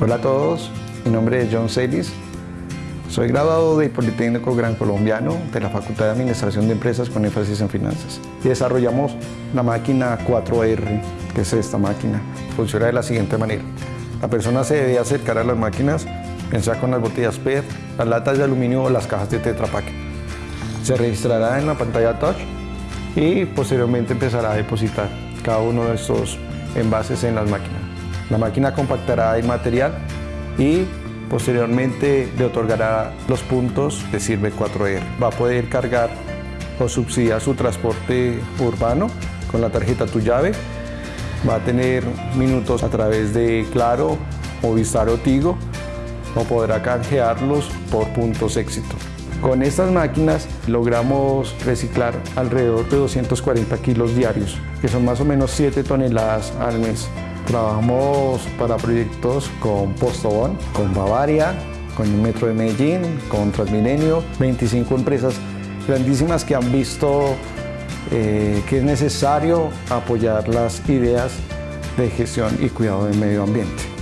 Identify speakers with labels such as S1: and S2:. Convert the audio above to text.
S1: Hola a todos, mi nombre es John Celis. Soy graduado del Politécnico Gran Colombiano de la Facultad de Administración de Empresas con énfasis en finanzas. Desarrollamos la máquina 4R, que es esta máquina. Funciona de la siguiente manera. La persona se debe acercar a las máquinas, pensar con las botellas PET, las latas de aluminio o las cajas de Tetra Pak. Se registrará en la pantalla touch y posteriormente empezará a depositar cada uno de estos envases en las máquinas. La máquina compactará el material y posteriormente le otorgará los puntos de Sirve 4R. Va a poder cargar o subsidiar su transporte urbano con la tarjeta Tu Llave. Va a tener minutos a través de Claro, Movistar o Tigo o podrá canjearlos por puntos éxito. Con estas máquinas logramos reciclar alrededor de 240 kilos diarios, que son más o menos 7 toneladas al mes. Trabajamos para proyectos con Postobón, con Bavaria, con el Metro de Medellín, con Transmilenio, 25 empresas grandísimas que han visto eh, que es necesario apoyar las ideas de gestión y cuidado del medio ambiente.